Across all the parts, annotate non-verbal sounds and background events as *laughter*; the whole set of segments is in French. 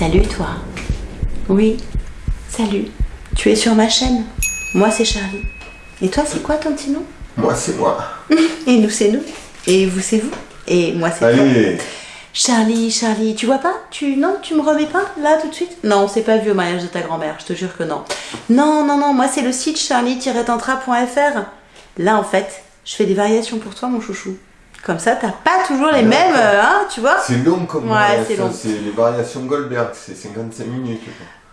Salut toi. Oui, salut. Tu es sur ma chaîne. Moi c'est Charlie. Et toi c'est quoi ton petit nom? Moi, c'est moi. *laughs* Et nous c'est nous. Et vous c'est vous. Et moi c'est toi. Charlie, Charlie, tu vois pas? Tu non, tu me remets pas là tout de suite? Non, c'est pas vu au mariage de ta grand-mère, je te jure que non. Non, non, non, moi c'est le site charlie-tantra.fr. Là en fait, je fais des variations pour toi mon chouchou. Comme ça, t'as pas toujours les mêmes, euh, hein, tu vois c'est long comme Ouais, variation, c'est long. C'est les variations Goldberg, c'est 55 minutes.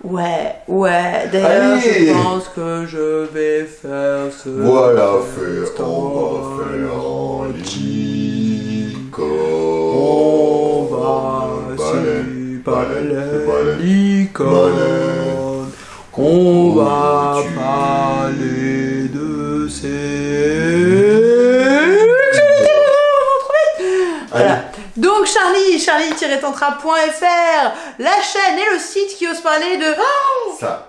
Ouais, ouais. D'ailleurs, je pense que je vais faire ce. Voilà, fait, on va faire en licorne. On va licorne. On va tu- parler de ces. Voilà. Allez, Donc Charlie, charlie-tantra.fr, la chaîne et le site qui ose parler de... Oh ça.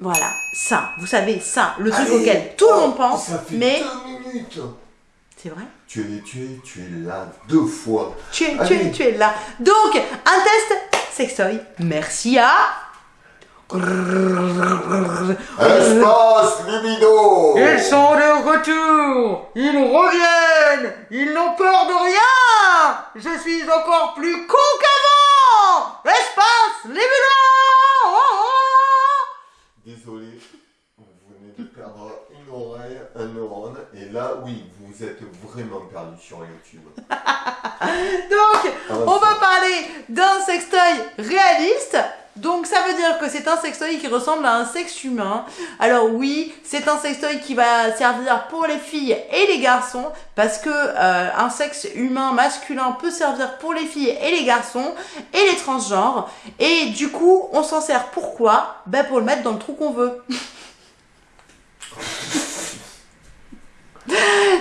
voilà, ça, vous savez, ça, le truc Allez. auquel tout le monde Oh, pense, Ça fait mais... deux minutes. C'est vrai Tu es, tu es, tu es là deux fois. tu es, tu, es, tu es là. Donc, un test sextoy. Merci à... Espace libido. Ils sont de retour Ils reviennent Ils n'ont peur de rien Je suis encore plus con qu'avant Espace libido Désolé, vous venez de perdre une oreille, un neurone, et là, oui, vous êtes vraiment perdu sur YouTube. *laughs* Donc, on va parler d'un sextoy réaliste. Donc ça veut dire que c'est un sextoy qui ressemble à un sexe humain. Alors oui, c'est un sextoy qui va servir pour les filles et les garçons parce que euh, un sexe humain masculin peut servir pour les filles et les garçons et les transgenres. Et du coup, on s'en sert pourquoi? Ben pour le mettre dans le trou qu'on veut. *laughs*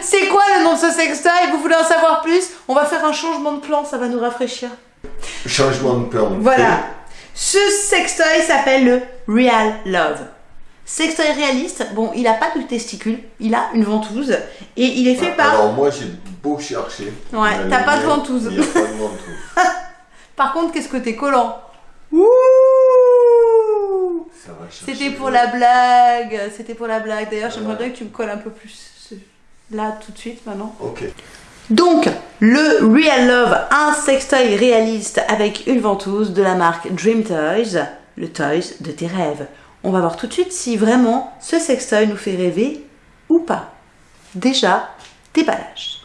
C'est quoi le nom de ce sextoy Vous voulez en savoir plus? On va faire un changement de plan, ça va nous rafraîchir. Changement de plan. Voilà. Ce sextoy s'appelle le Real Love. Sextoy réaliste, bon, il a pas de testicules, il a une ventouse et il est fait par. Alors moi, j'ai beau chercher. Ouais, t'as pas pas de ventouse. *laughs* Par contre, qu'est-ce que t'es collant? Ouh Ça va chercher. C'était pour la blague, c'était pour la blague. D'ailleurs, j'aimerais bien que tu me colles un peu plus là tout de suite maintenant. Ok. Donc, le Real Love, un sextoy réaliste avec une ventouse de la marque Dream Toys, le toys de tes rêves. On va voir tout de suite si vraiment ce sextoy nous fait rêver ou pas. Déjà, déballage.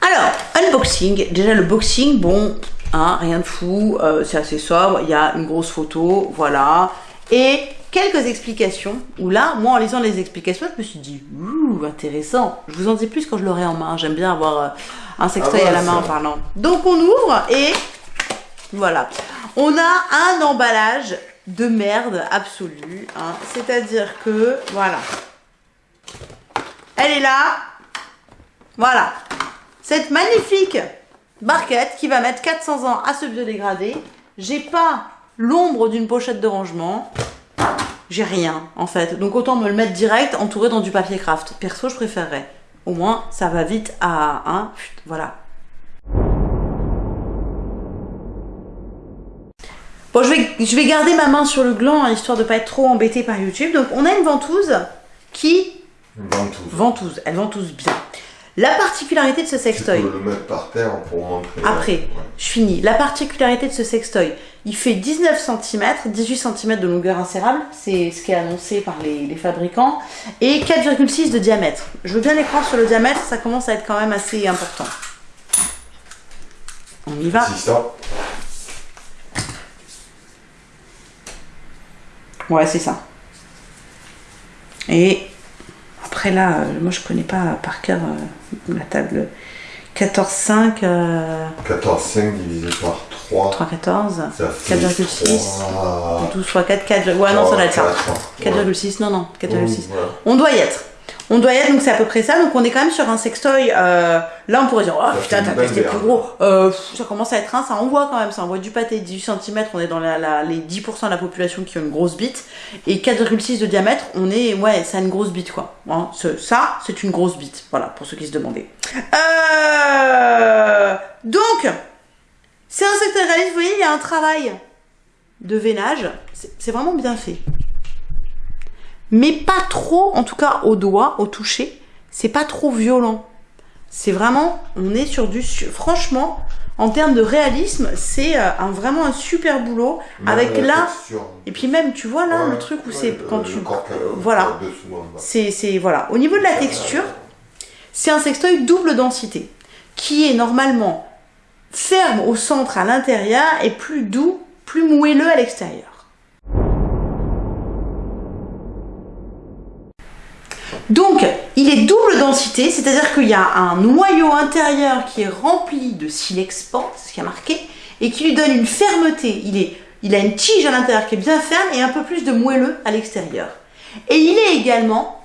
Alors, unboxing. Déjà, le boxing, bon, hein, rien de fou, euh, c'est assez sobre. Il y a une grosse photo, voilà. Et quelques explications. Où là, moi, en lisant les explications, je me suis dit, ouh, intéressant. Je vous en dis plus quand je l'aurai en main. J'aime bien avoir euh, un sextoy Ah ouais, à la main en parlant. Donc, on ouvre et voilà. On a un emballage de merde absolue. hein. C'est-à-dire que, voilà. Elle est là. Voilà. Cette magnifique barquette qui va mettre 400 ans à se biodégrader. J'ai pas l'ombre d'une pochette de rangement. J'ai rien, en fait. Donc autant me le mettre direct, entouré dans du papier craft. Perso, je préférerais. Au moins, ça va vite à... Hein, voilà. Bon, je vais, je vais garder ma main sur le gland, hein, histoire de pas être trop embêtée par YouTube. Donc, on a une ventouse qui... Ventouse. Ventouse, elle ventouse bien. La particularité de ce Tu sextoy... peux le mettre par terre pour montrer. Après, Ouais. je finis. La particularité de ce sextoy, il fait 19 cm, 18 cm de longueur insérable, c'est ce qui est annoncé par les, les fabricants, et 4,6 de diamètre. Je veux bien les croire sur le diamètre, ça commence à être quand même assez important. On y va. Ouais, c'est ça. Et après là, euh, moi je connais pas par cœur euh, la table 14,5, euh, 14,5 divisé par 3. 3,14, Ça fait 4,6. 3... 12 fois 4, 4, ouais non ça doit être ça. 4,6, non non, 4,6. voilà. On doit y être. On doit y être, donc c'est à peu près ça. Donc on est quand même sur un sextoy. Euh, là, on pourrait dire, oh Ça putain, t'as testé plus gros. Euh, ça commence à être un, ça envoie quand même. Ça envoie du pâté, 18 cm. On est dans la, la- les 10% de la population qui ont une grosse bite. Et 4,6 de diamètre, on est, ouais, ça a une grosse bite quoi. Hein, ce- ça, c'est une grosse bite. Voilà, pour ceux qui se demandaient. Euh, donc, c'est un secteur réaliste. Vous voyez, il y a un travail de veinage. C'est vraiment bien fait mais pas trop, en tout cas au doigt, au toucher, c'est pas trop violent. C'est vraiment, on est sur du, franchement, en termes de réalisme, c'est euh, un, vraiment un super boulot. avec Même là, et puis même, tu vois là, Ouais, le truc où ouais, c'est quand le tu, voilà. c'est voilà. Au niveau de la texture, c'est un sextoy double densité, qui est normalement ferme au centre à l'intérieur et plus doux, plus moelleux à l'extérieur. Donc, il est double densité, c'est-à-dire qu'il y a un noyau intérieur qui est rempli de silex port, c'est ce qui a marqué, et qui lui donne une fermeté. Il, a une tige à l'intérieur qui est bien ferme et un peu plus de moelleux à l'extérieur. Et il est également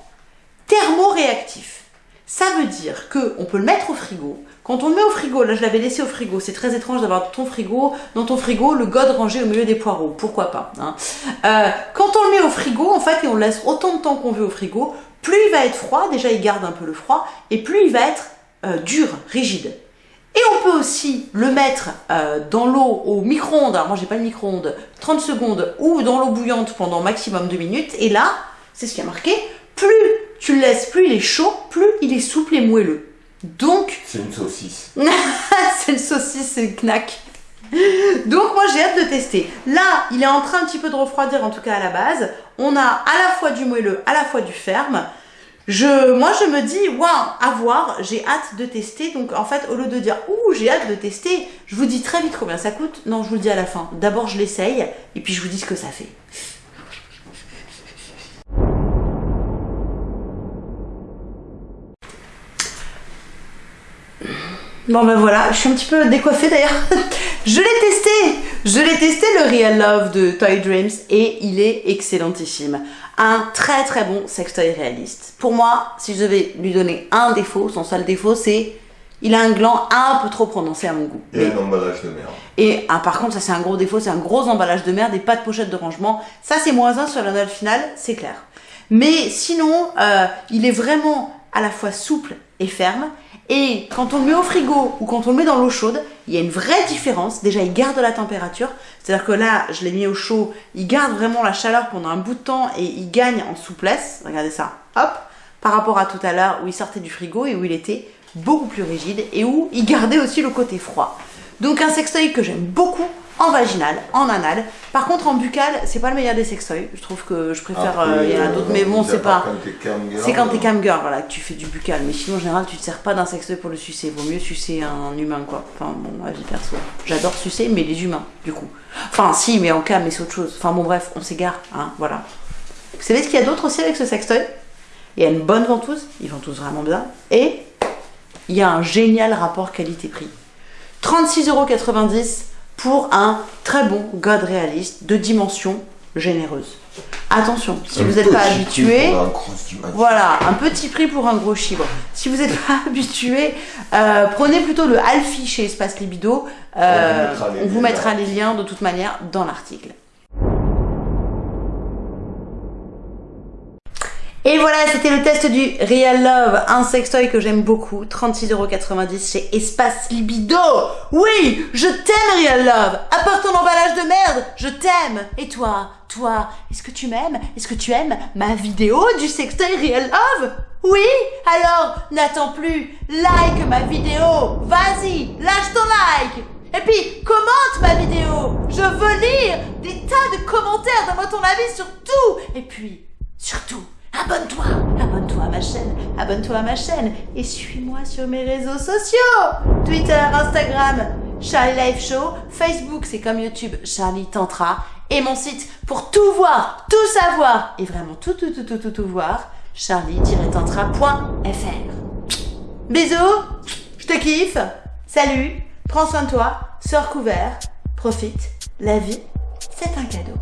thermoréactif. Ça veut dire que on peut le mettre au frigo. Quand on le met au frigo, là je l'avais laissé au frigo, c'est très étrange d'avoir ton frigo, dans ton frigo, le god rangé au milieu des poireaux. Pourquoi pas hein. Euh, Quand on le met au frigo, en fait, et on laisse autant de temps qu'on veut au frigo, plus il va être froid, déjà il garde un peu le froid, et plus il va être euh, dur, rigide. Et on peut aussi le mettre euh, dans l'eau au micro-ondes, alors moi j'ai pas le micro-ondes, 30 secondes, ou dans l'eau bouillante pendant maximum 2 minutes, et là, c'est ce qui a marqué, plus tu le laisses, plus il est chaud, plus il est souple et moelleux. Donc, C'est une saucisse. *laughs* c'est le saucisse, c'est le knack. *laughs* Donc moi j'ai hâte de tester. Là, il est en train un petit peu de refroidir, en tout cas à la base. On a à la fois du moelleux, à la fois du ferme. Moi je me dis, waouh, à voir, j'ai hâte de tester. Donc en fait, au lieu de dire, ouh, j'ai hâte de tester, je vous dis très vite combien ça coûte. Non, je vous le dis à la fin. D'abord je l'essaye, et puis je vous dis ce que ça fait. Bon ben voilà, je suis un petit peu décoiffée d'ailleurs. *laughs* je l'ai testé Je l'ai testé le Real Love de Toy Dreams et il est excellentissime. Un très très bon sextoy réaliste. Pour moi, si je devais lui donner un défaut, son seul défaut c'est il a un gland un peu trop prononcé à mon goût. Et un emballage de merde. Et ah, par contre, ça c'est un gros défaut, c'est un gros emballage de merde et pas de pochette de rangement. Ça c'est moins un sur la note finale, c'est clair. Mais sinon, euh, il est vraiment à la fois souple et ferme. Et quand on le met au frigo ou quand on le met dans l'eau chaude, il y a une vraie différence. Déjà, il garde la température. C'est-à-dire que là, je l'ai mis au chaud, il garde vraiment la chaleur pendant un bout de temps et il gagne en souplesse. Regardez ça, hop, par rapport à tout à l'heure où il sortait du frigo et où il était beaucoup plus rigide et où il gardait aussi le côté froid. Donc un sextoy que j'aime beaucoup en vaginal, en anal. Par contre en buccal, c'est pas le meilleur des sextoys. Je trouve que je préfère, Après, euh, il y en a d'autres, mais bon c'est pas... T'es C'est quand t'es euh, cam girl, voilà, que tu fais du buccal. Mais sinon, en général, tu te sers pas d'un sextoy pour le sucer. Vaut mieux sucer un humain, quoi. Enfin, bon, avis perso. J'adore sucer, mais les humains, du coup. Enfin, si, mais en cam, mais c'est autre chose. Enfin, bon, bref, on s'égare, hein, voilà. Vous savez ce qu'il y a d'autre aussi avec ce sextoy? Il y a une bonne ventouse, il ventouse vraiment bien. Et il y a un génial rapport qualité-prix. 36,90€ pour un très bon god réaliste de dimension généreuse. Attention, si un vous n'êtes pas habitué, voilà, un petit prix pour un gros chibre. Si vous n'êtes pas *laughs* habitué, euh, prenez plutôt le Alfie chez Espace Libido. Euh, On vous mettra les liens de toute manière dans l'article. Et voilà, c'était le test du Real Love, un sextoy que j'aime beaucoup, 36,90€ chez Espace Libido. Oui, je t'aime Real Love, part ton emballage de merde, je t'aime. Et toi, toi, est-ce que tu m'aimes? Est-ce que tu aimes ma vidéo du sextoy Real Love? Oui Alors, n'attends plus, like ma vidéo, vas-y, lâche ton like. Et puis, commente ma vidéo. Je veux lire des tas de commentaires, donne-moi ton avis sur tout. Et puis, surtout, abonne-toi Abonne-toi à ma chaîne, abonne-toi à ma chaîne et suis-moi sur mes réseaux sociaux. Twitter, Instagram, Charlie Life Show, Facebook, c'est comme YouTube, Charlie Tantra, et mon site pour tout voir, tout savoir, et vraiment tout, tout, tout, tout, tout, tout voir, charlie-tantra.fr Bisous, je te kiffe, salut, prends soin de toi, sors couvert, profite, la vie, c'est un cadeau.